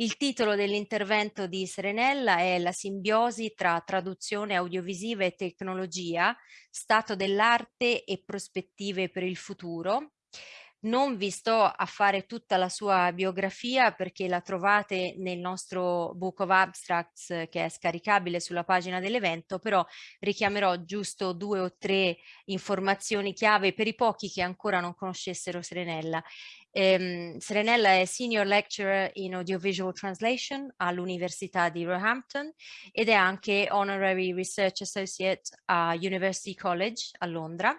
Il titolo dell'intervento di Serenella è La simbiosi tra traduzione audiovisiva e tecnologia, stato dell'arte e prospettive per il futuro. Non vi sto a fare tutta la sua biografia perché la trovate nel nostro Book of Abstracts che è scaricabile sulla pagina dell'evento, però richiamerò giusto due o tre informazioni chiave per i pochi che ancora non conoscessero Serenella. Eh, Serenella è Senior Lecturer in Audiovisual Translation all'Università di Roehampton ed è anche Honorary Research Associate a University College a Londra.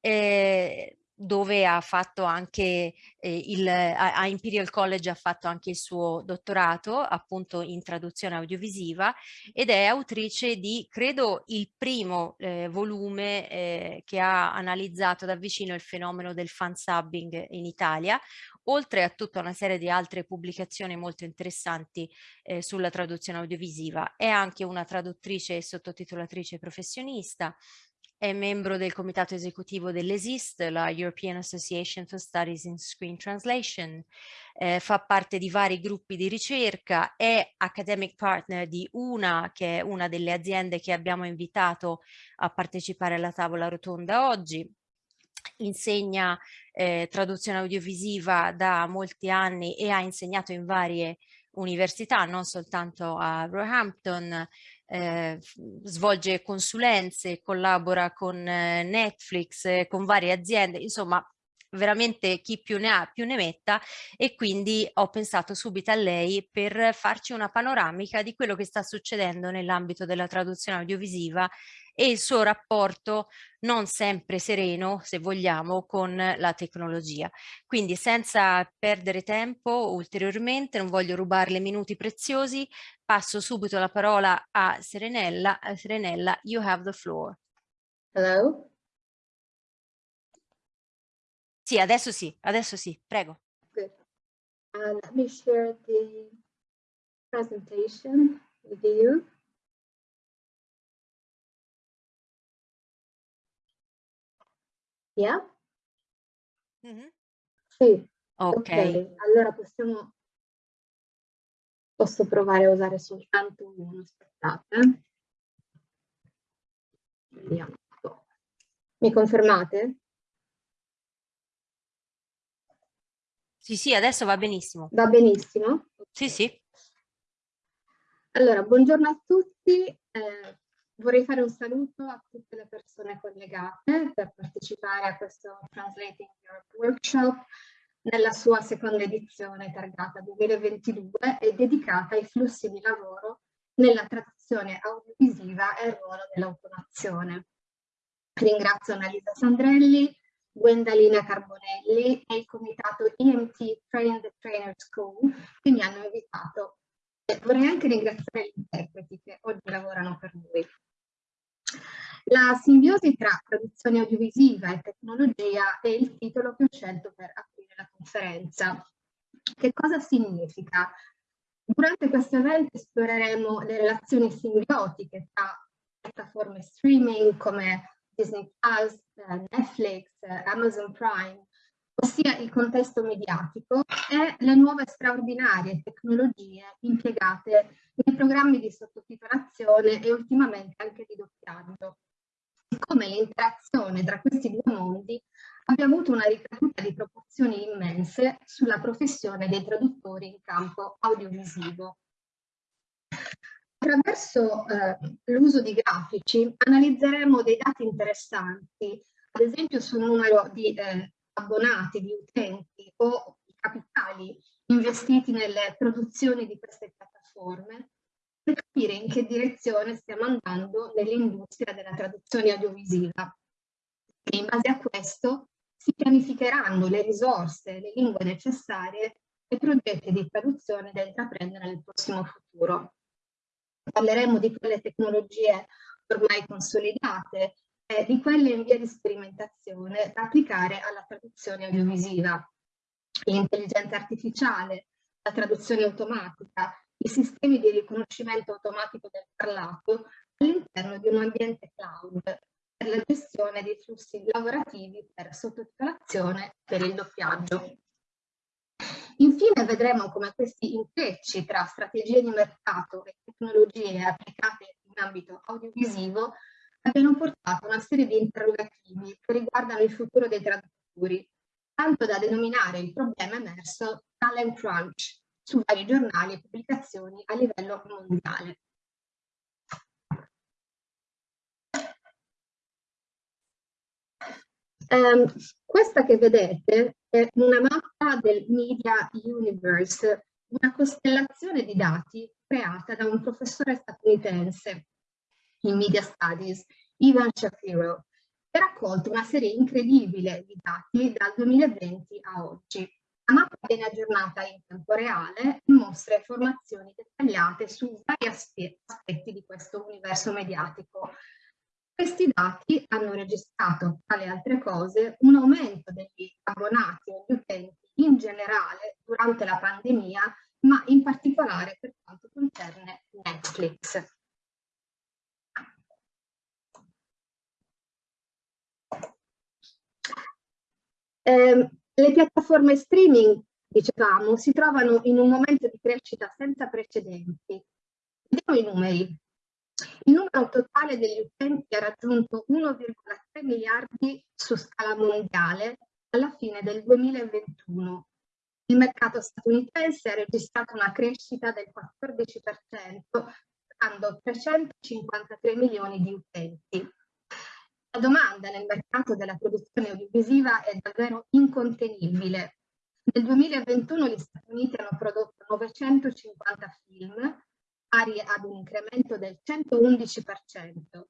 Eh, dove ha fatto anche eh, il, a, Imperial College ha fatto anche il suo dottorato appunto in traduzione audiovisiva ed è autrice di credo il primo eh, volume eh, che ha analizzato da vicino il fenomeno del fansubbing in Italia oltre a tutta una serie di altre pubblicazioni molto interessanti eh, sulla traduzione audiovisiva. È anche una traduttrice e sottotitolatrice professionista, è membro del comitato esecutivo dell'ESIST, la European Association for Studies in Screen Translation, eh, fa parte di vari gruppi di ricerca, è academic partner di una che è una delle aziende che abbiamo invitato a partecipare alla tavola rotonda oggi, insegna eh, traduzione audiovisiva da molti anni e ha insegnato in varie università, non soltanto a Roehampton, eh, svolge consulenze, collabora con eh, Netflix, eh, con varie aziende, insomma veramente chi più ne ha più ne metta. E quindi ho pensato subito a lei per farci una panoramica di quello che sta succedendo nell'ambito della traduzione audiovisiva e il suo rapporto non sempre sereno, se vogliamo, con la tecnologia. Quindi senza perdere tempo ulteriormente, non voglio rubarle minuti preziosi, passo subito la parola a Serenella. Serenella, you have the floor. Hello? Sì, adesso sì, adesso sì, prego. Good. Uh, let me share the presentation with you. Mm -hmm. Sì. Ok. okay. Allora possiamo... Posso provare a usare soltanto uno, aspettate. Vediamo. Mi confermate? Sì, sì, adesso va benissimo. Va benissimo? Sì, sì. Allora, buongiorno a tutti. Eh, vorrei fare un saluto a tutte le persone collegate per partecipare a questo Translating Europe Workshop nella sua seconda edizione targata 2022 e dedicata ai flussi di lavoro nella traduzione audiovisiva e il ruolo dell'automazione. Ringrazio Annalisa Sandrelli, Gwendalina Carbonelli e il comitato EMT Train the Trainer School che mi hanno invitato. E vorrei anche ringraziare gli interpreti che oggi lavorano per noi. La simbiosi tra traduzione audiovisiva e tecnologia è il titolo che ho scelto per aprire la conferenza. Che cosa significa? Durante questo evento esploreremo le relazioni simbiotiche tra piattaforme streaming come Disney Plus, Netflix, Amazon Prime, ossia il contesto mediatico e le nuove straordinarie tecnologie impiegate nei programmi di sottotitolazione e ultimamente anche di. Come l'interazione tra questi due mondi abbia avuto una ricaduta di proporzioni immense sulla professione dei traduttori in campo audiovisivo. Attraverso eh, l'uso di grafici analizzeremo dei dati interessanti, ad esempio sul numero di eh, abbonati, di utenti o i capitali investiti nelle produzioni di queste piattaforme capire in che direzione stiamo andando nell'industria della traduzione audiovisiva. E in base a questo si pianificheranno le risorse, le lingue necessarie e progetti di traduzione da intraprendere nel prossimo futuro parleremo di quelle tecnologie ormai consolidate e di quelle in via di sperimentazione da applicare alla traduzione audiovisiva. L'intelligenza artificiale, la traduzione automatica, i sistemi di riconoscimento automatico del parlato all'interno di un ambiente cloud per la gestione dei flussi lavorativi per sottotitolazione per il doppiaggio. Infine vedremo come questi intrecci tra strategie di mercato e tecnologie applicate in ambito audiovisivo abbiano portato a una serie di interrogativi che riguardano il futuro dei traduttori, tanto da denominare il problema emerso talent crunch su vari giornali e pubblicazioni a livello mondiale. Um, questa che vedete è una mappa del Media Universe, una costellazione di dati creata da un professore statunitense in Media Studies, Ivan Shapiro, che ha raccolto una serie incredibile di dati dal 2020 a oggi. La mappa viene aggiornata in tempo reale e mostra informazioni dettagliate su vari aspetti di questo universo mediatico, questi dati hanno registrato, tra le altre cose, un aumento degli abbonati e degli utenti in generale durante la pandemia, ma in particolare per quanto concerne Netflix. Eh, le piattaforme streaming, dicevamo, si trovano in un momento di crescita senza precedenti. Vediamo i numeri. Il numero totale degli utenti ha raggiunto 1,3 miliardi su scala mondiale alla fine del 2021. Il mercato statunitense ha registrato una crescita del 14%, dando 353 milioni di utenti. La domanda nel mercato della produzione audiovisiva è davvero incontenibile. Nel 2021 gli Stati Uniti hanno prodotto 950 film, pari ad un incremento del 111%.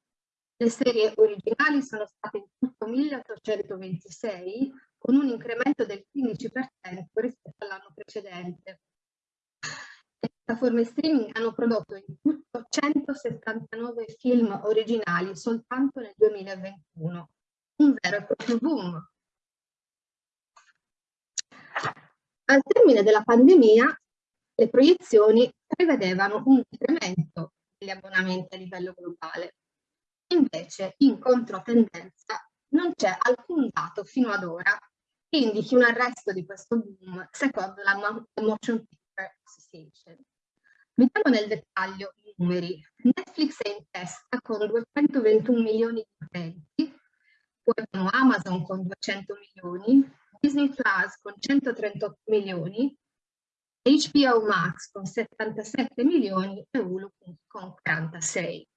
Le serie originali sono state in tutto 1826, con un incremento del 15% rispetto all'anno precedente. Piattaforme streaming hanno prodotto in tutto 179 film originali soltanto nel 2021, un vero e proprio boom. Al termine della pandemia, le proiezioni prevedevano un incremento degli abbonamenti a livello globale. Invece, in controtendenza, non c'è alcun dato fino ad ora che indichi un arresto di questo boom secondo la Motion Picture Association. Vediamo nel dettaglio i numeri. Netflix è in testa con 221 milioni di utenti, poi abbiamo Amazon con 200 milioni, Disney Plus con 138 milioni, HBO Max con 77 milioni e Hulu con 46.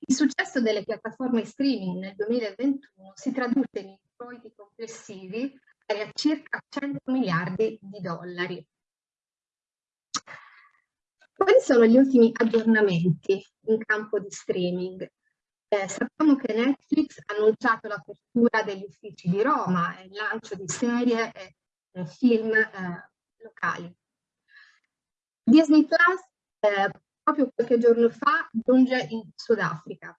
Il successo delle piattaforme streaming nel 2021 si traduce in introiti complessivi pari a circa 100 miliardi di dollari. Quali sono gli ultimi aggiornamenti in campo di streaming? Eh, sappiamo che Netflix ha annunciato l'apertura degli uffici di Roma e il lancio di serie e eh, film eh, locali. Disney Plus eh, proprio qualche giorno fa giunge in Sudafrica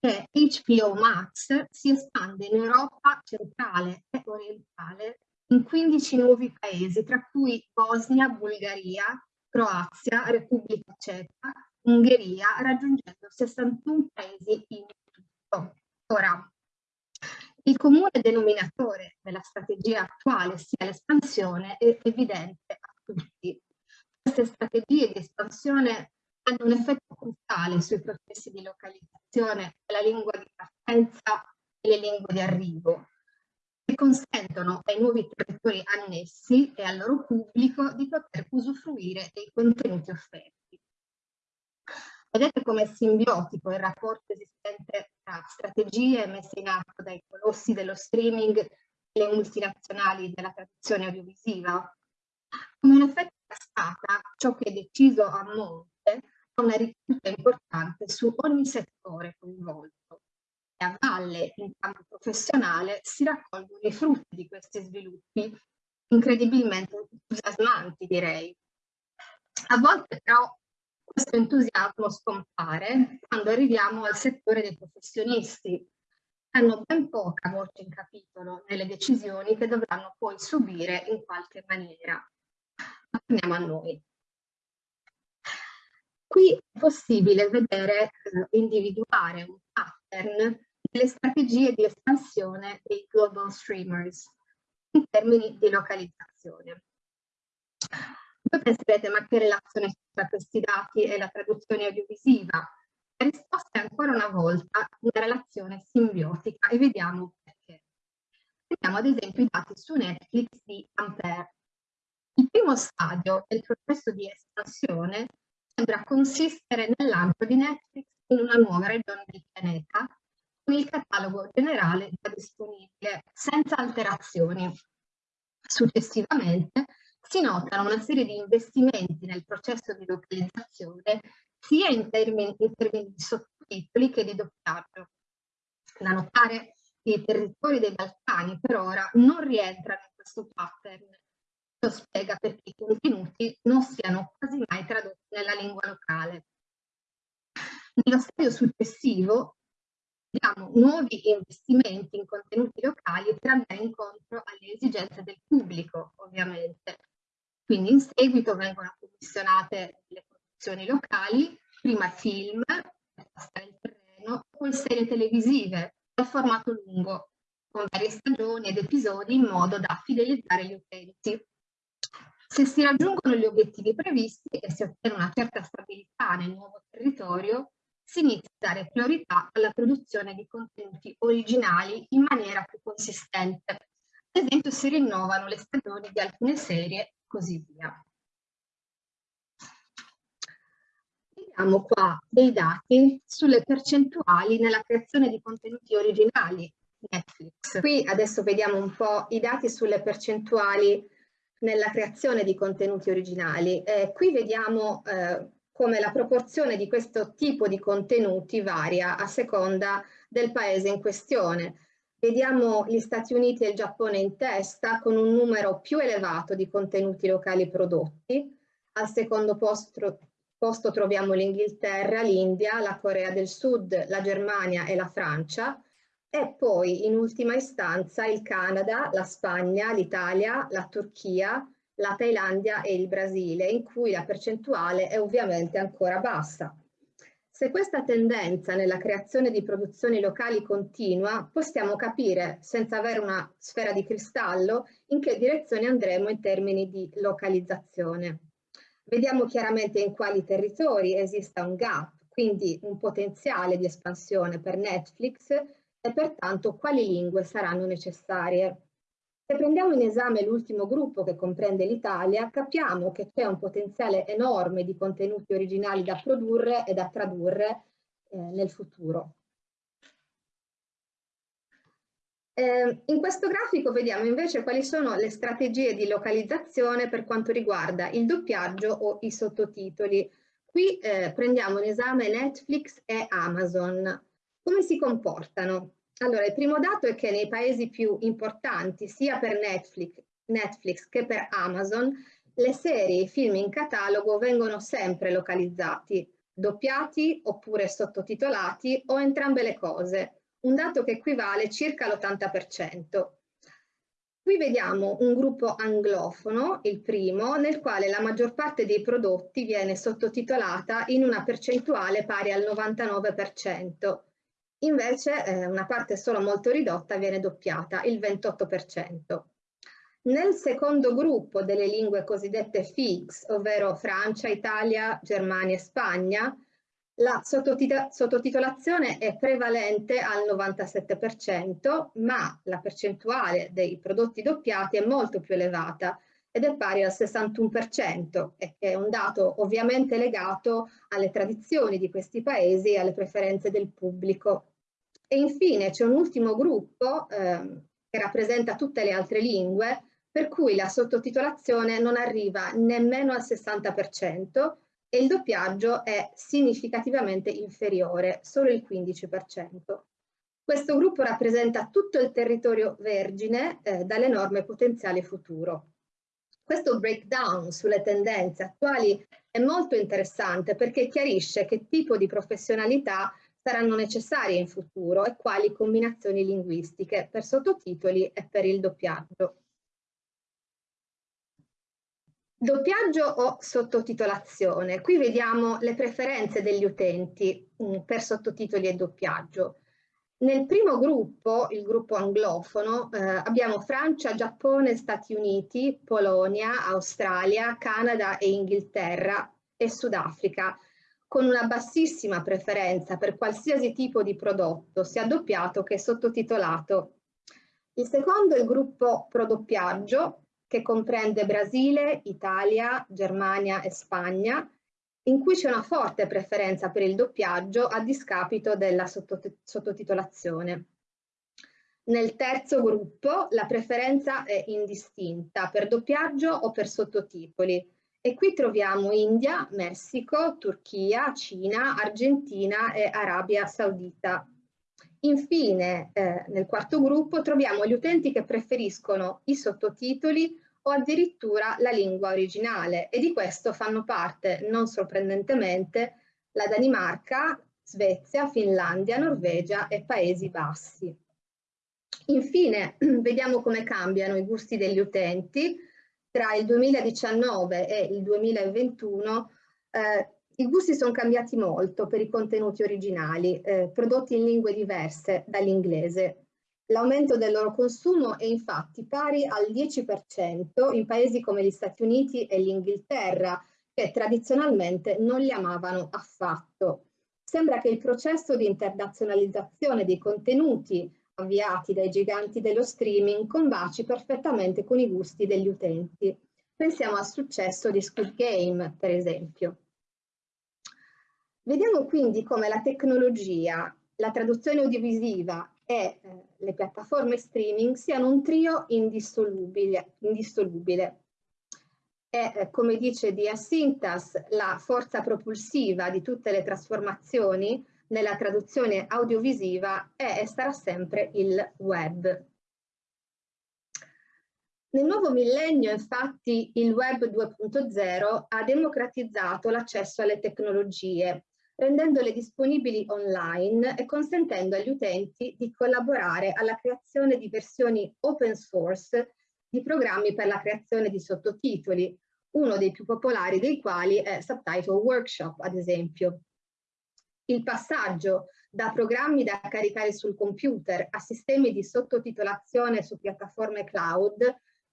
e HBO Max si espande in Europa centrale e orientale in 15 nuovi paesi, tra cui Bosnia, Bulgaria, Croazia, Repubblica Ceca, Ungheria, raggiungendo 61 paesi in tutto. Ora, il comune denominatore della strategia attuale sia l'espansione è evidente a tutti queste strategie di espansione hanno un effetto cruciale sui processi di localizzazione della lingua di partenza e le lingue di arrivo, consentono ai nuovi territori annessi e al loro pubblico di poter usufruire dei contenuti offerti. Vedete come è simbiotico il rapporto esistente tra strategie messe in atto dai colossi dello streaming e le multinazionali della tradizione audiovisiva? Come un effetto cascata, ciò che è deciso a monte ha una ricaduta importante su ogni settore coinvolto a valle in campo professionale si raccolgono i frutti di questi sviluppi incredibilmente entusiasmanti direi. A volte però questo entusiasmo scompare quando arriviamo al settore dei professionisti hanno ben poca voce in capitolo nelle decisioni che dovranno poi subire in qualche maniera torniamo a noi. Qui è possibile vedere, eh, individuare un pattern delle strategie di espansione dei global streamers in termini di localizzazione. Voi penserete, ma che relazione tra questi dati e la traduzione audiovisiva? La risposta è ancora una volta una relazione simbiotica e vediamo perché. Vediamo ad esempio i dati su Netflix di Ampere. Il primo stadio del processo di espansione sembra consistere nel lancio di Netflix in una nuova regione del pianeta con il catalogo generale già disponibile senza alterazioni. Successivamente si notano una serie di investimenti nel processo di localizzazione sia in termini, in termini di sottotitoli che di doppiaggio. Da notare che i territori dei Balcani per ora non rientrano in questo pattern. Lo spiega perché i contenuti non siano quasi mai tradotti nella lingua locale. Nello stadio successivo abbiamo nuovi investimenti in contenuti locali per andare incontro alle esigenze del pubblico, ovviamente. Quindi in seguito vengono commissionate le produzioni locali, prima film, per passare il terreno, poi serie televisive dal formato lungo, con varie stagioni ed episodi in modo da fidelizzare gli utenti. Se si raggiungono gli obiettivi previsti e si ottiene una certa stabilità nel nuovo territorio, si inizia a dare priorità alla produzione di contenuti originali in maniera più consistente. Ad esempio si rinnovano le stagioni di alcune serie così via. Vediamo qua dei dati sulle percentuali nella creazione di contenuti originali Netflix. Qui adesso vediamo un po' i dati sulle percentuali nella creazione di contenuti originali. Eh, qui vediamo eh, come la proporzione di questo tipo di contenuti varia a seconda del paese in questione. Vediamo gli Stati Uniti e il Giappone in testa con un numero più elevato di contenuti locali prodotti. Al secondo posto, posto troviamo l'Inghilterra, l'India, la Corea del Sud, la Germania e la Francia. E poi in ultima istanza il Canada, la Spagna, l'Italia, la Turchia, la Thailandia e il Brasile, in cui la percentuale è ovviamente ancora bassa. Se questa tendenza nella creazione di produzioni locali continua, possiamo capire, senza avere una sfera di cristallo, in che direzione andremo in termini di localizzazione. Vediamo chiaramente in quali territori esista un gap, quindi un potenziale di espansione per Netflix e pertanto quali lingue saranno necessarie. Se prendiamo in esame l'ultimo gruppo che comprende l'Italia, capiamo che c'è un potenziale enorme di contenuti originali da produrre e da tradurre eh, nel futuro. Eh, in questo grafico vediamo invece quali sono le strategie di localizzazione per quanto riguarda il doppiaggio o i sottotitoli. Qui eh, prendiamo in esame Netflix e Amazon. Come si comportano? Allora, il primo dato è che nei paesi più importanti, sia per Netflix, Netflix che per Amazon, le serie e i film in catalogo vengono sempre localizzati, doppiati oppure sottotitolati o entrambe le cose, un dato che equivale circa l'80%. Qui vediamo un gruppo anglofono, il primo, nel quale la maggior parte dei prodotti viene sottotitolata in una percentuale pari al 99%, Invece eh, una parte solo molto ridotta viene doppiata, il 28%. Nel secondo gruppo delle lingue cosiddette FIX, ovvero Francia, Italia, Germania e Spagna, la sottotitolazione è prevalente al 97%, ma la percentuale dei prodotti doppiati è molto più elevata ed è pari al 61%, che è un dato ovviamente legato alle tradizioni di questi paesi e alle preferenze del pubblico. E infine c'è un ultimo gruppo eh, che rappresenta tutte le altre lingue, per cui la sottotitolazione non arriva nemmeno al 60% e il doppiaggio è significativamente inferiore, solo il 15%. Questo gruppo rappresenta tutto il territorio vergine eh, dall'enorme potenziale futuro. Questo breakdown sulle tendenze attuali è molto interessante perché chiarisce che tipo di professionalità saranno necessarie in futuro e quali combinazioni linguistiche per sottotitoli e per il doppiaggio. Doppiaggio o sottotitolazione. Qui vediamo le preferenze degli utenti mm, per sottotitoli e doppiaggio. Nel primo gruppo, il gruppo anglofono, eh, abbiamo Francia, Giappone, Stati Uniti, Polonia, Australia, Canada e Inghilterra e Sudafrica, con una bassissima preferenza per qualsiasi tipo di prodotto, sia doppiato che sottotitolato. Il secondo è il gruppo prodoppiaggio, che comprende Brasile, Italia, Germania e Spagna, in cui c'è una forte preferenza per il doppiaggio a discapito della sottotitolazione. Nel terzo gruppo la preferenza è indistinta per doppiaggio o per sottotitoli e qui troviamo India, Messico, Turchia, Cina, Argentina e Arabia Saudita. Infine, eh, nel quarto gruppo troviamo gli utenti che preferiscono i sottotitoli o addirittura la lingua originale e di questo fanno parte, non sorprendentemente, la Danimarca, Svezia, Finlandia, Norvegia e Paesi Bassi. Infine, vediamo come cambiano i gusti degli utenti. Tra il 2019 e il 2021 eh, i gusti sono cambiati molto per i contenuti originali, eh, prodotti in lingue diverse dall'inglese. L'aumento del loro consumo è infatti pari al 10% in paesi come gli Stati Uniti e l'Inghilterra, che tradizionalmente non li amavano affatto. Sembra che il processo di internazionalizzazione dei contenuti avviati dai giganti dello streaming combaci perfettamente con i gusti degli utenti. Pensiamo al successo di Squid Game, per esempio. Vediamo quindi come la tecnologia, la traduzione audiovisiva e eh, le piattaforme streaming siano un trio indissolubile. indissolubile. E eh, come dice Dias Sintas, la forza propulsiva di tutte le trasformazioni nella traduzione audiovisiva è e sarà sempre il web. Nel nuovo millennio, infatti, il web 2.0 ha democratizzato l'accesso alle tecnologie rendendole disponibili online e consentendo agli utenti di collaborare alla creazione di versioni open source di programmi per la creazione di sottotitoli, uno dei più popolari dei quali è Subtitle Workshop, ad esempio. Il passaggio da programmi da caricare sul computer a sistemi di sottotitolazione su piattaforme cloud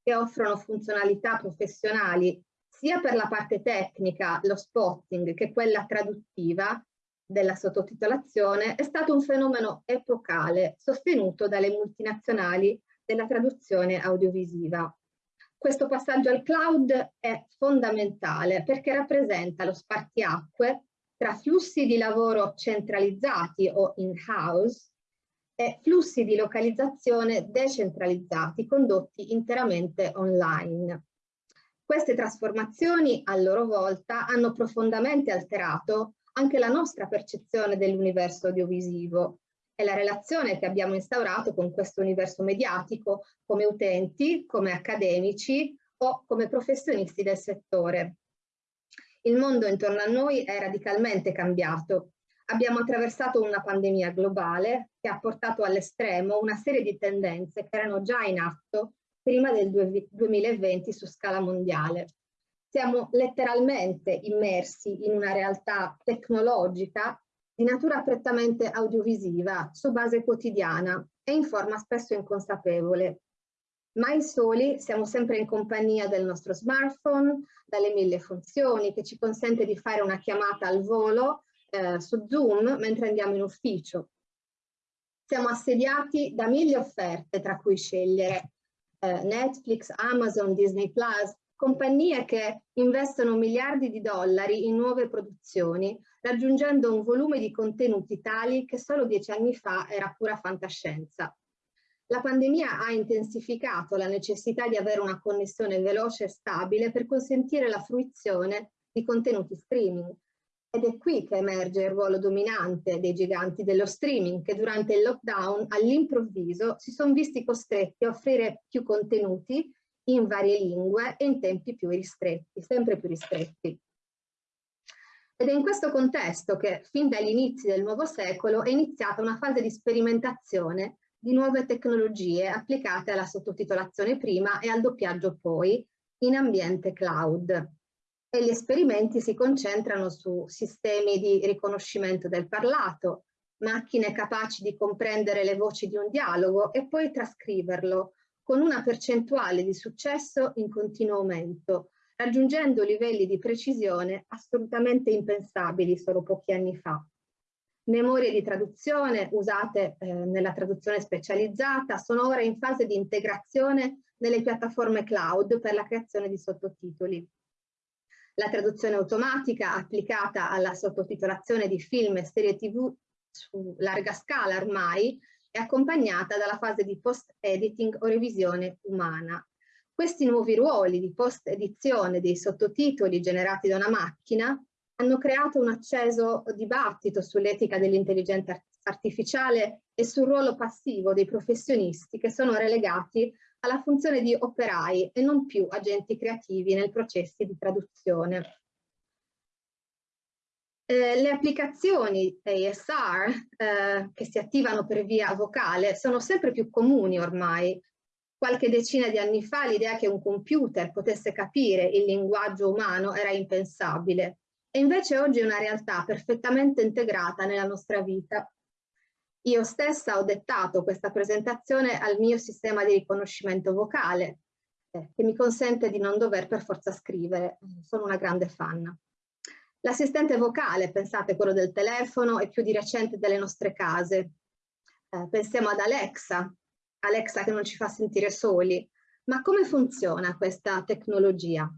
che offrono funzionalità professionali sia per la parte tecnica, lo spotting, che quella traduttiva della sottotitolazione, è stato un fenomeno epocale sostenuto dalle multinazionali della traduzione audiovisiva. Questo passaggio al cloud è fondamentale perché rappresenta lo spartiacque tra flussi di lavoro centralizzati o in-house e flussi di localizzazione decentralizzati condotti interamente online. Queste trasformazioni, a loro volta, hanno profondamente alterato anche la nostra percezione dell'universo audiovisivo e la relazione che abbiamo instaurato con questo universo mediatico come utenti, come accademici o come professionisti del settore. Il mondo intorno a noi è radicalmente cambiato. Abbiamo attraversato una pandemia globale che ha portato all'estremo una serie di tendenze che erano già in atto prima del 2020 su scala mondiale. Siamo letteralmente immersi in una realtà tecnologica di natura prettamente audiovisiva, su base quotidiana e in forma spesso inconsapevole. Mai soli siamo sempre in compagnia del nostro smartphone, dalle mille funzioni che ci consente di fare una chiamata al volo eh, su Zoom mentre andiamo in ufficio. Siamo assediati da mille offerte tra cui scegliere eh, Netflix, Amazon, Disney Plus, compagnie che investono miliardi di dollari in nuove produzioni, raggiungendo un volume di contenuti tali che solo dieci anni fa era pura fantascienza. La pandemia ha intensificato la necessità di avere una connessione veloce e stabile per consentire la fruizione di contenuti streaming, ed è qui che emerge il ruolo dominante dei giganti dello streaming che durante il lockdown all'improvviso si sono visti costretti a offrire più contenuti in varie lingue e in tempi più ristretti, sempre più ristretti. Ed è in questo contesto che fin dagli inizi del nuovo secolo è iniziata una fase di sperimentazione di nuove tecnologie applicate alla sottotitolazione prima e al doppiaggio poi in ambiente cloud e gli esperimenti si concentrano su sistemi di riconoscimento del parlato, macchine capaci di comprendere le voci di un dialogo e poi trascriverlo, con una percentuale di successo in continuo aumento, raggiungendo livelli di precisione assolutamente impensabili solo pochi anni fa. Memorie di traduzione usate eh, nella traduzione specializzata sono ora in fase di integrazione nelle piattaforme cloud per la creazione di sottotitoli. La traduzione automatica applicata alla sottotitolazione di film e serie tv su larga scala ormai è accompagnata dalla fase di post-editing o revisione umana. Questi nuovi ruoli di post-edizione dei sottotitoli generati da una macchina hanno creato un acceso dibattito sull'etica dell'intelligenza artificiale e sul ruolo passivo dei professionisti che sono relegati alla funzione di operai e non più agenti creativi nel processo di traduzione. Eh, le applicazioni ASR eh, che si attivano per via vocale sono sempre più comuni ormai. Qualche decina di anni fa l'idea che un computer potesse capire il linguaggio umano era impensabile e invece oggi è una realtà perfettamente integrata nella nostra vita. Io stessa ho dettato questa presentazione al mio sistema di riconoscimento vocale, eh, che mi consente di non dover per forza scrivere. Sono una grande fan. L'assistente vocale, pensate quello del telefono e più di recente delle nostre case. Eh, pensiamo ad Alexa, Alexa che non ci fa sentire soli. Ma come funziona questa tecnologia?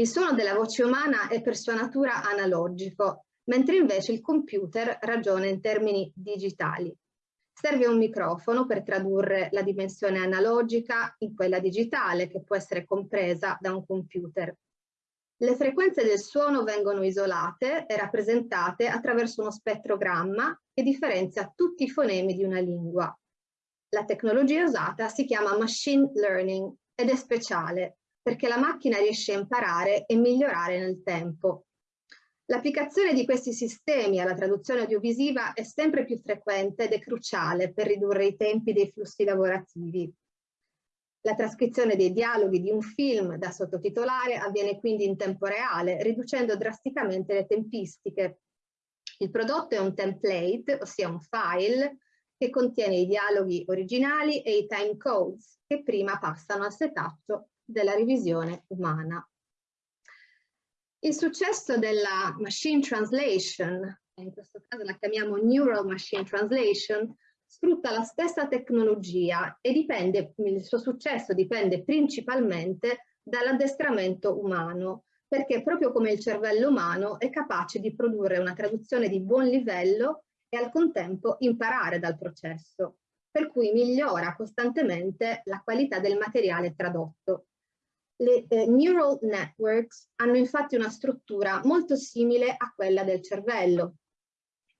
Il suono della voce umana è per sua natura analogico mentre invece il computer ragiona in termini digitali. Serve un microfono per tradurre la dimensione analogica in quella digitale che può essere compresa da un computer. Le frequenze del suono vengono isolate e rappresentate attraverso uno spettrogramma che differenzia tutti i fonemi di una lingua. La tecnologia usata si chiama machine learning ed è speciale perché la macchina riesce a imparare e migliorare nel tempo. L'applicazione di questi sistemi alla traduzione audiovisiva è sempre più frequente ed è cruciale per ridurre i tempi dei flussi lavorativi. La trascrizione dei dialoghi di un film da sottotitolare avviene quindi in tempo reale, riducendo drasticamente le tempistiche. Il prodotto è un template, ossia un file, che contiene i dialoghi originali e i time codes, che prima passano al setaccio della revisione umana. Il successo della machine translation, in questo caso la chiamiamo neural machine translation, sfrutta la stessa tecnologia e dipende, il suo successo dipende principalmente dall'addestramento umano, perché proprio come il cervello umano è capace di produrre una traduzione di buon livello e al contempo imparare dal processo, per cui migliora costantemente la qualità del materiale tradotto. Le eh, neural networks hanno infatti una struttura molto simile a quella del cervello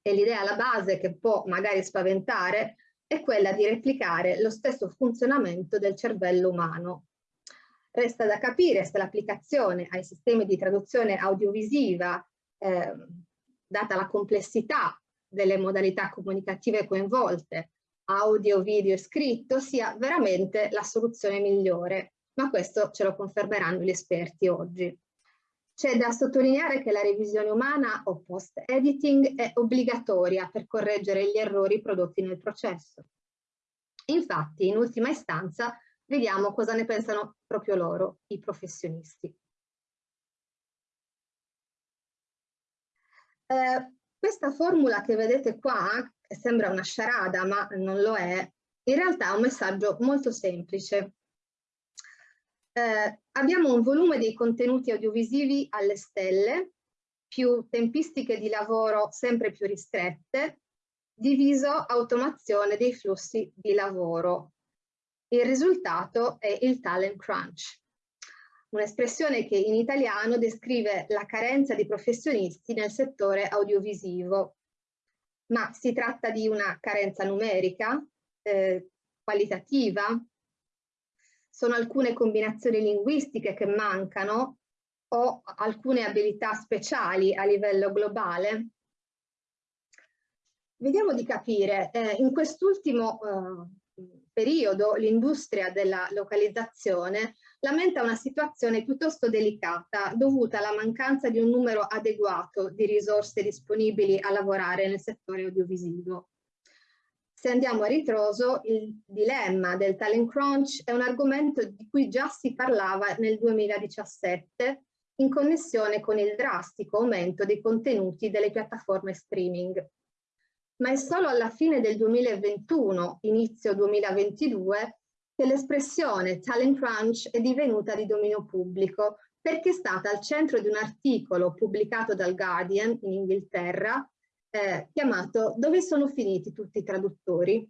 e l'idea alla base che può magari spaventare è quella di replicare lo stesso funzionamento del cervello umano. Resta da capire se l'applicazione ai sistemi di traduzione audiovisiva, eh, data la complessità delle modalità comunicative coinvolte, audio, video e scritto, sia veramente la soluzione migliore ma questo ce lo confermeranno gli esperti oggi. C'è da sottolineare che la revisione umana o post-editing è obbligatoria per correggere gli errori prodotti nel processo. Infatti, in ultima istanza, vediamo cosa ne pensano proprio loro, i professionisti. Eh, questa formula che vedete qua, che sembra una sciarada ma non lo è, in realtà ha un messaggio molto semplice eh, abbiamo un volume dei contenuti audiovisivi alle stelle, più tempistiche di lavoro sempre più ristrette, diviso automazione dei flussi di lavoro. Il risultato è il talent crunch, un'espressione che in italiano descrive la carenza di professionisti nel settore audiovisivo. Ma si tratta di una carenza numerica, eh, qualitativa, sono alcune combinazioni linguistiche che mancano o alcune abilità speciali a livello globale? Vediamo di capire, eh, in quest'ultimo eh, periodo l'industria della localizzazione lamenta una situazione piuttosto delicata dovuta alla mancanza di un numero adeguato di risorse disponibili a lavorare nel settore audiovisivo. Se andiamo a ritroso, il dilemma del talent crunch è un argomento di cui già si parlava nel 2017 in connessione con il drastico aumento dei contenuti delle piattaforme streaming. Ma è solo alla fine del 2021, inizio 2022, che l'espressione talent crunch è divenuta di dominio pubblico perché è stata al centro di un articolo pubblicato dal Guardian in Inghilterra eh, chiamato Dove sono finiti tutti i traduttori?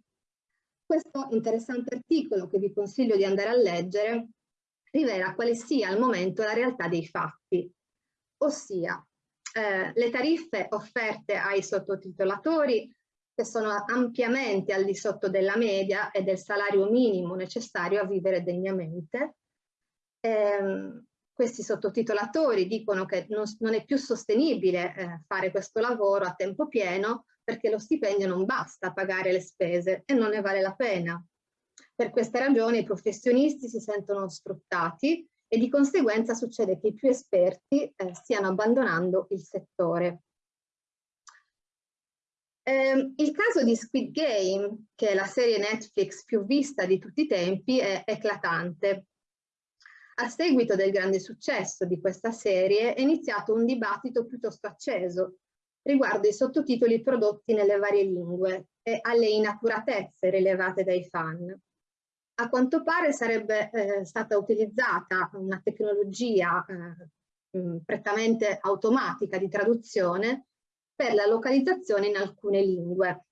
Questo interessante articolo che vi consiglio di andare a leggere rivela quale sia al momento la realtà dei fatti, ossia eh, le tariffe offerte ai sottotitolatori che sono ampiamente al di sotto della media e del salario minimo necessario a vivere degnamente. Eh, questi sottotitolatori dicono che non, non è più sostenibile eh, fare questo lavoro a tempo pieno perché lo stipendio non basta a pagare le spese e non ne vale la pena. Per queste ragioni i professionisti si sentono sfruttati e di conseguenza succede che i più esperti eh, stiano abbandonando il settore. Eh, il caso di Squid Game, che è la serie Netflix più vista di tutti i tempi, è eclatante. A seguito del grande successo di questa serie è iniziato un dibattito piuttosto acceso riguardo i sottotitoli prodotti nelle varie lingue e alle inaccuratezze rilevate dai fan. A quanto pare sarebbe eh, stata utilizzata una tecnologia eh, prettamente automatica di traduzione per la localizzazione in alcune lingue.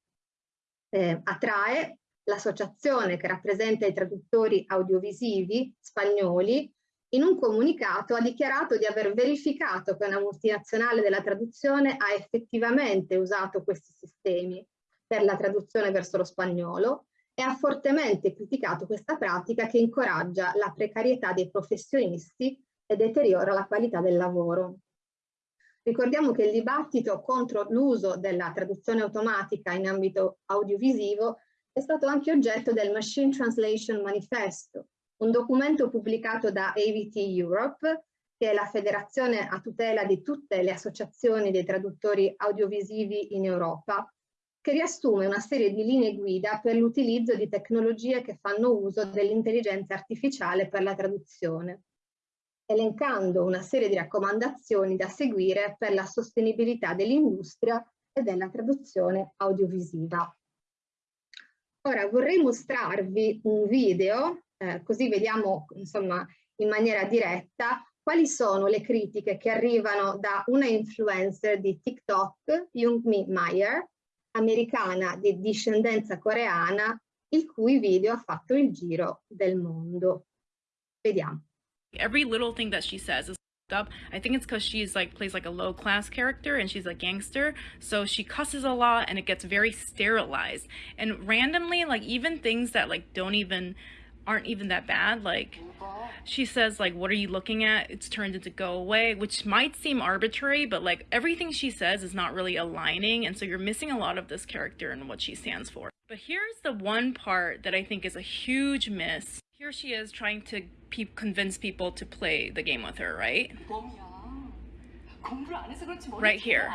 Eh, attrae l'associazione che rappresenta i traduttori audiovisivi spagnoli in un comunicato ha dichiarato di aver verificato che una multinazionale della traduzione ha effettivamente usato questi sistemi per la traduzione verso lo spagnolo e ha fortemente criticato questa pratica che incoraggia la precarietà dei professionisti e deteriora la qualità del lavoro. Ricordiamo che il dibattito contro l'uso della traduzione automatica in ambito audiovisivo è stato anche oggetto del Machine Translation Manifesto, un documento pubblicato da AVT Europe, che è la federazione a tutela di tutte le associazioni dei traduttori audiovisivi in Europa, che riassume una serie di linee guida per l'utilizzo di tecnologie che fanno uso dell'intelligenza artificiale per la traduzione, elencando una serie di raccomandazioni da seguire per la sostenibilità dell'industria e della traduzione audiovisiva. Ora vorrei mostrarvi un video eh, così vediamo insomma in maniera diretta quali sono le critiche che arrivano da una influencer di TikTok, Jungmi Meyer, americana di discendenza coreana, il cui video ha fatto il giro del mondo. Vediamo. Every little thing that she says is up. I think it's because she's like plays like a low class character and she's a gangster. So she cusses a lot and it gets very sterilized. And randomly, like even things that like don't even aren't even that bad. Like she says like what are you looking at? It's turned into go away, which might seem arbitrary, but like everything she says is not really aligning and so you're missing a lot of this character and what she stands for. But here's the one part that I think is a huge miss. Here she is trying to pe convince people to play the game with her, right? Right here.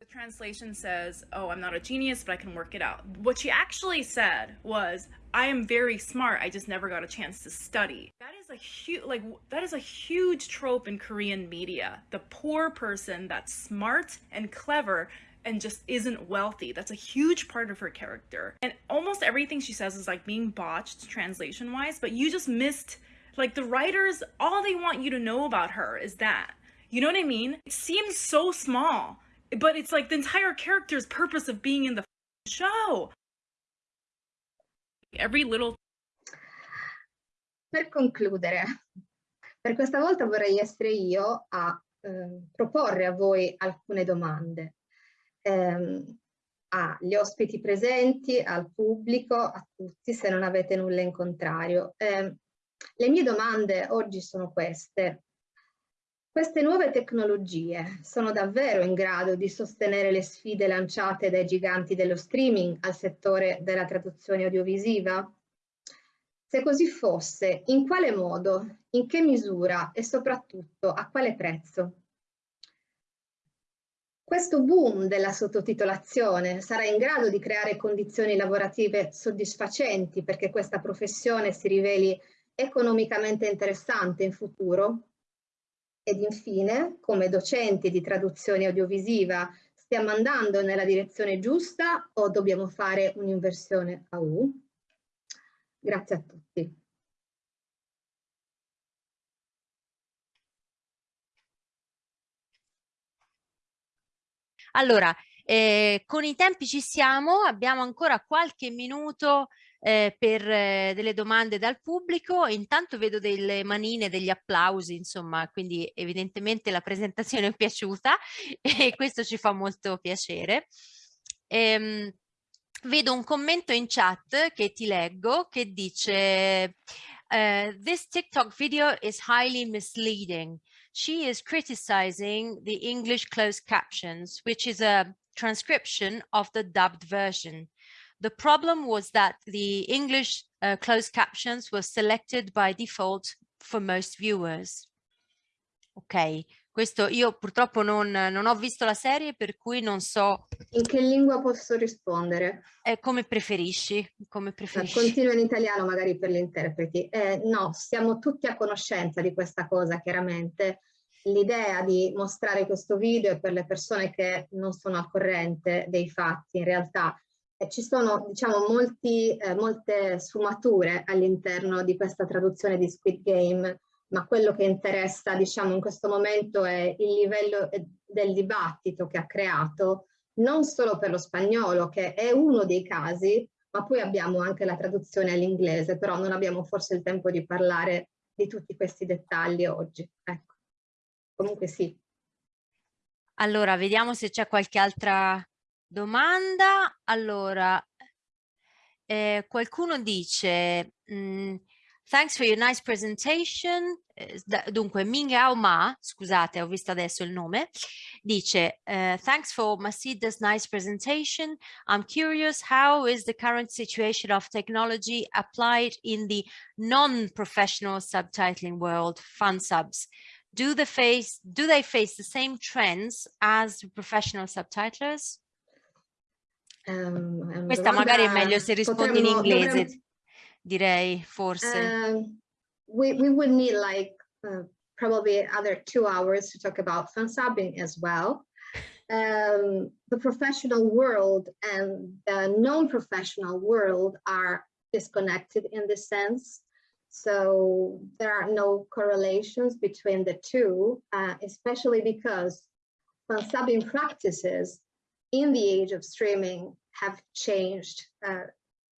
The translation says, oh, I'm not a genius, but I can work it out. What she actually said was, I am very smart, I just never got a chance to study. That is a huge, like, that is a huge trope in Korean media. The poor person that's smart and clever and just isn't wealthy. That's a huge part of her character. And almost everything she says is like being botched translation wise, but you just missed like the writers, all they want you to know about her is that. You know what I mean? It seems so small, but it's like the entire character's purpose of being in the show. Every little Per concludere, per questa volta vorrei essere io a eh, proporre a voi alcune domande ehm, agli ospiti presenti, al pubblico, a tutti se non avete nulla in contrario. Eh, le mie domande oggi sono queste. Queste nuove tecnologie sono davvero in grado di sostenere le sfide lanciate dai giganti dello streaming al settore della traduzione audiovisiva? Se così fosse, in quale modo, in che misura e soprattutto a quale prezzo? Questo boom della sottotitolazione sarà in grado di creare condizioni lavorative soddisfacenti perché questa professione si riveli economicamente interessante in futuro? Ed infine, come docenti di traduzione audiovisiva, stiamo andando nella direzione giusta o dobbiamo fare un'inversione a U? Grazie a tutti. Allora, eh, con i tempi ci siamo, abbiamo ancora qualche minuto eh, per eh, delle domande dal pubblico. Intanto vedo delle manine, degli applausi, insomma, quindi evidentemente la presentazione è piaciuta e questo ci fa molto piacere. Ehm, vedo un commento in chat che ti leggo che dice uh, this TikTok video is highly misleading. She is criticizing the English closed captions, which is a transcription of the dubbed version. The problem was that the English uh, closed captions were selected by default for most viewers. Ok, questo io purtroppo non, non, ho visto la serie per cui non so... In che lingua posso rispondere? Eh, come preferisci, come preferisci. Continuo in italiano magari per gli interpreti. Eh, no, siamo tutti a conoscenza di questa cosa chiaramente. L'idea di mostrare questo video è per le persone che non sono al corrente dei fatti in realtà ci sono diciamo molti, eh, molte sfumature all'interno di questa traduzione di Squid Game ma quello che interessa diciamo in questo momento è il livello eh, del dibattito che ha creato non solo per lo spagnolo che è uno dei casi ma poi abbiamo anche la traduzione all'inglese però non abbiamo forse il tempo di parlare di tutti questi dettagli oggi ecco. Comunque sì. Allora vediamo se c'è qualche altra domanda allora eh, qualcuno dice mm, Thanks for your nice presentation. Eh, dunque, Mingao Ma, scusate, ho visto adesso il nome, dice uh, Thanks for Masida's nice presentation. I'm curious, how is the current situation of technology applied in the non-professional subtitling world, fun subs? Do, the face, do they face the same trends as professional subtitlers? Um, Questa magari è meglio se rispondi potremmo, in inglese. Dovremmo direi forse. Um, we, we would need like uh, probably other two hours to talk about fun subbing as well. Um, the professional world and the non-professional world are disconnected in this sense. So there are no correlations between the two, uh, especially because fun subbing practices in the age of streaming have changed uh,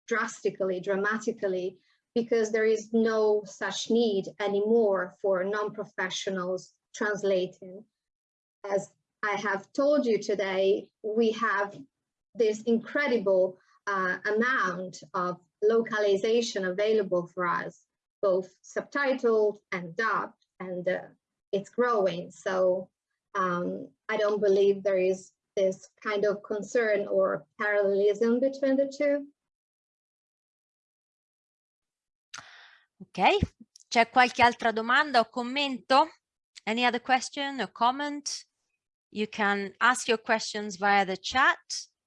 drastically, dramatically, because there is no such need anymore for non-professionals translating. As I have told you today, we have this incredible uh, amount of localization available for us, both subtitled and dubbed, and uh, it's growing. So um, I don't believe there is this kind of concern or parallelism between the two. Ok, c'è qualche altra domanda o commento? Any other question or comment? You can ask your questions via the chat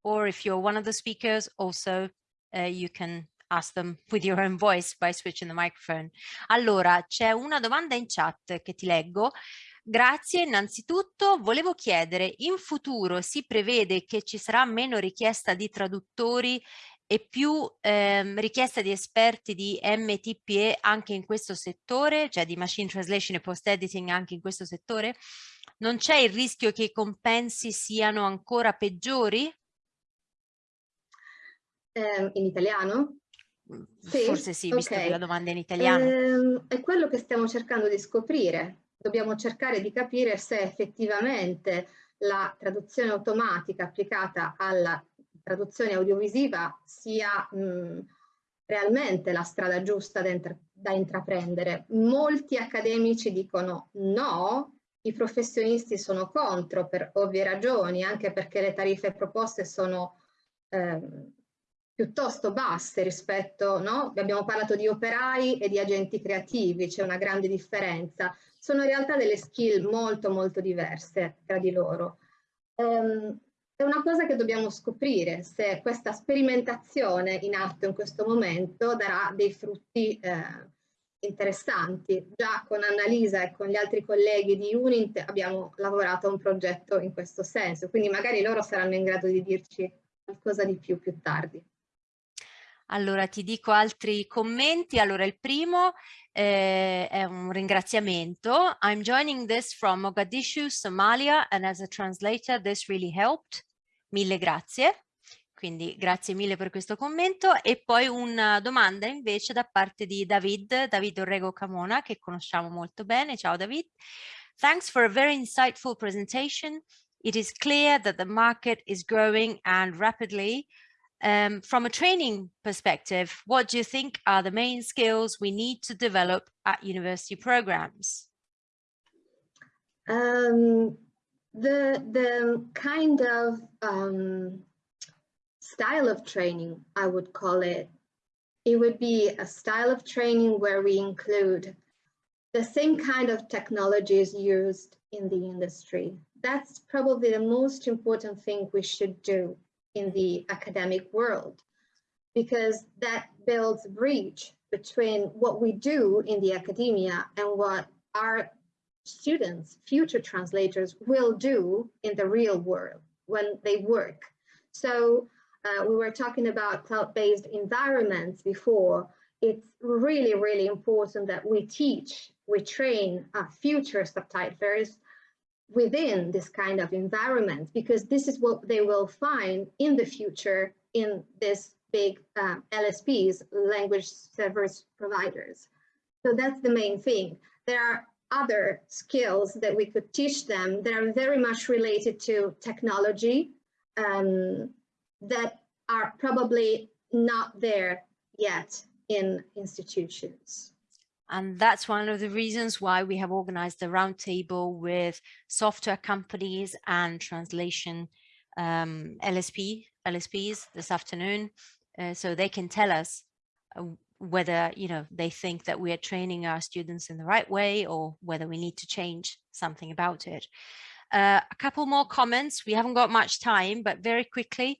or if you're one of the speakers also uh, you can ask them with your own voice by switching the microphone. Allora, c'è una domanda in chat che ti leggo. Grazie, innanzitutto volevo chiedere, in futuro si prevede che ci sarà meno richiesta di traduttori e più ehm, richiesta di esperti di MTPE anche in questo settore, cioè di machine translation e post editing anche in questo settore? Non c'è il rischio che i compensi siano ancora peggiori? Eh, in italiano? Mm, sì? Forse sì, visto okay. che la domanda è in italiano. Eh, è quello che stiamo cercando di scoprire. Dobbiamo cercare di capire se effettivamente la traduzione automatica applicata alla traduzione audiovisiva sia mh, realmente la strada giusta da, da intraprendere. Molti accademici dicono no, i professionisti sono contro per ovvie ragioni, anche perché le tariffe proposte sono eh, piuttosto basse rispetto, no? Abbiamo parlato di operai e di agenti creativi, c'è una grande differenza. Sono in realtà delle skill molto molto diverse tra di loro. Um, è una cosa che dobbiamo scoprire se questa sperimentazione in atto in questo momento darà dei frutti eh, interessanti. Già con Annalisa e con gli altri colleghi di Unint abbiamo lavorato a un progetto in questo senso, quindi magari loro saranno in grado di dirci qualcosa di più più tardi. Allora ti dico altri commenti. Allora il primo eh, è un ringraziamento. I'm joining this from Mogadishu, Somalia and as a translator this really helped. Mille grazie. Quindi grazie mille per questo commento e poi una domanda invece da parte di David, David Orrego Camona che conosciamo molto bene. Ciao David. Thanks for a very insightful presentation. It is clear that the market is growing and rapidly. Um, from a training perspective, what do you think are the main skills we need to develop at university programs? Um, the, the kind of um, style of training, I would call it. It would be a style of training where we include the same kind of technologies used in the industry. That's probably the most important thing we should do in the academic world because that builds a bridge between what we do in the academia and what our students, future translators will do in the real world when they work. So uh, we were talking about cloud-based environments before. It's really, really important that we teach, we train future subtitlers within this kind of environment because this is what they will find in the future in this big uh, LSPs, language service providers. So that's the main thing. There are other skills that we could teach them that are very much related to technology, um, that are probably not there yet in institutions. And that's one of the reasons why we have organized a roundtable with software companies and translation um, LSP, LSPs this afternoon, uh, so they can tell us uh, whether you know they think that we are training our students in the right way or whether we need to change something about it. Uh, a couple more comments. We haven't got much time, but very quickly,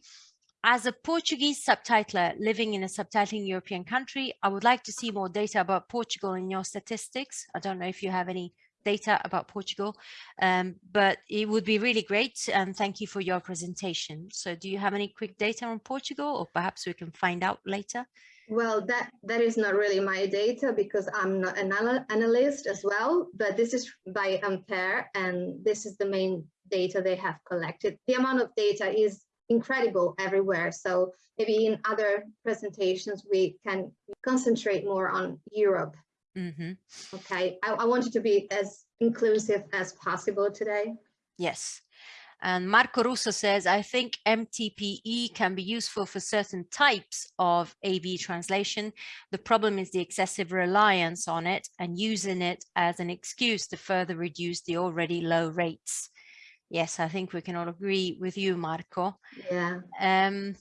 as a Portuguese subtitler living in a subtitling European country, I would like to see more data about Portugal in your statistics. I don't know if you have any data about Portugal, um, but it would be really great. And thank you for your presentation. So do you have any quick data on Portugal or perhaps we can find out later? Well, that, that is not really my data because I'm not an analyst as well, but this is by Ampere and this is the main data they have collected. The amount of data is incredible everywhere. So maybe in other presentations, we can concentrate more on Europe. Mm -hmm. Okay, I, I wanted to be as inclusive as possible today. Yes. And Marco Russo says, I think MTPE can be useful for certain types of AV translation. The problem is the excessive reliance on it and using it as an excuse to further reduce the already low rates. Yes, I think we can all agree with you, Marco. Yeah. Um,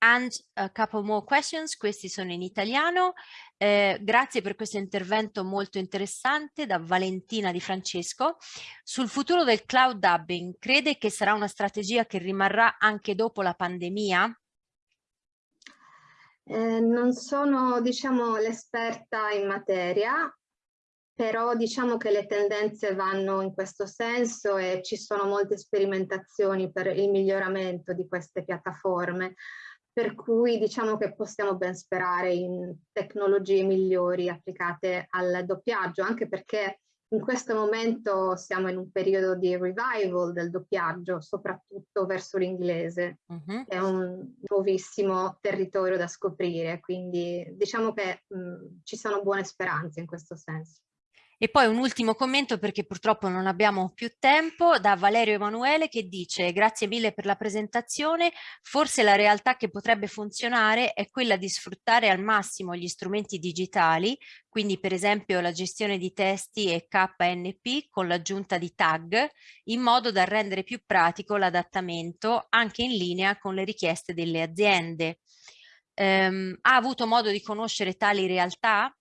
and a couple more questions, questi sono in italiano. Eh, grazie per questo intervento molto interessante da Valentina Di Francesco. Sul futuro del cloud dubbing, crede che sarà una strategia che rimarrà anche dopo la pandemia? Eh, non sono, diciamo, l'esperta in materia, però diciamo che le tendenze vanno in questo senso e ci sono molte sperimentazioni per il miglioramento di queste piattaforme, per cui diciamo che possiamo ben sperare in tecnologie migliori applicate al doppiaggio, anche perché in questo momento siamo in un periodo di revival del doppiaggio, soprattutto verso l'inglese, uh mm-hmm. -huh. è un nuovissimo territorio da scoprire, quindi diciamo che mh, ci sono buone speranze in questo senso. E poi un ultimo commento perché purtroppo non abbiamo più tempo da Valerio Emanuele che dice grazie mille per la presentazione, forse la realtà che potrebbe funzionare è quella di sfruttare al massimo gli strumenti digitali, quindi per esempio la gestione di testi e KNP con l'aggiunta di tag, in modo da rendere più pratico l'adattamento anche in linea con le richieste delle aziende. ehm, ha avuto modo di conoscere tali realtà?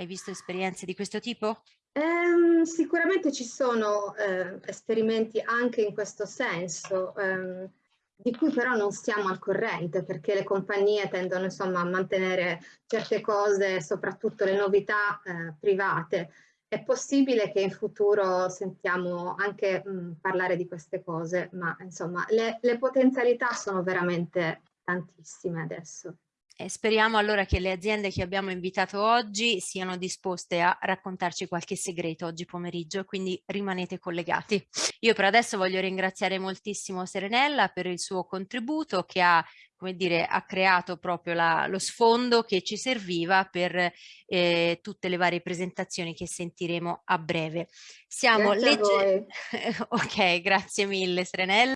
Hai visto esperienze di questo tipo? Um, sicuramente ci sono eh, esperimenti anche in questo senso, um, di cui però non siamo al corrente perché le compagnie tendono insomma a mantenere certe cose, soprattutto le novità eh, private. È possibile che in futuro sentiamo anche mh, parlare di queste cose, ma insomma le, le potenzialità sono veramente tantissime adesso. E speriamo allora che le aziende che abbiamo invitato oggi siano disposte a raccontarci qualche segreto oggi pomeriggio, quindi rimanete collegati. Io per adesso voglio ringraziare moltissimo Serenella per il suo contributo che ha come dire, ha creato proprio la, lo sfondo che ci serviva per eh, tutte le varie presentazioni che sentiremo a breve. Siamo grazie legge... ok, grazie mille Serenella.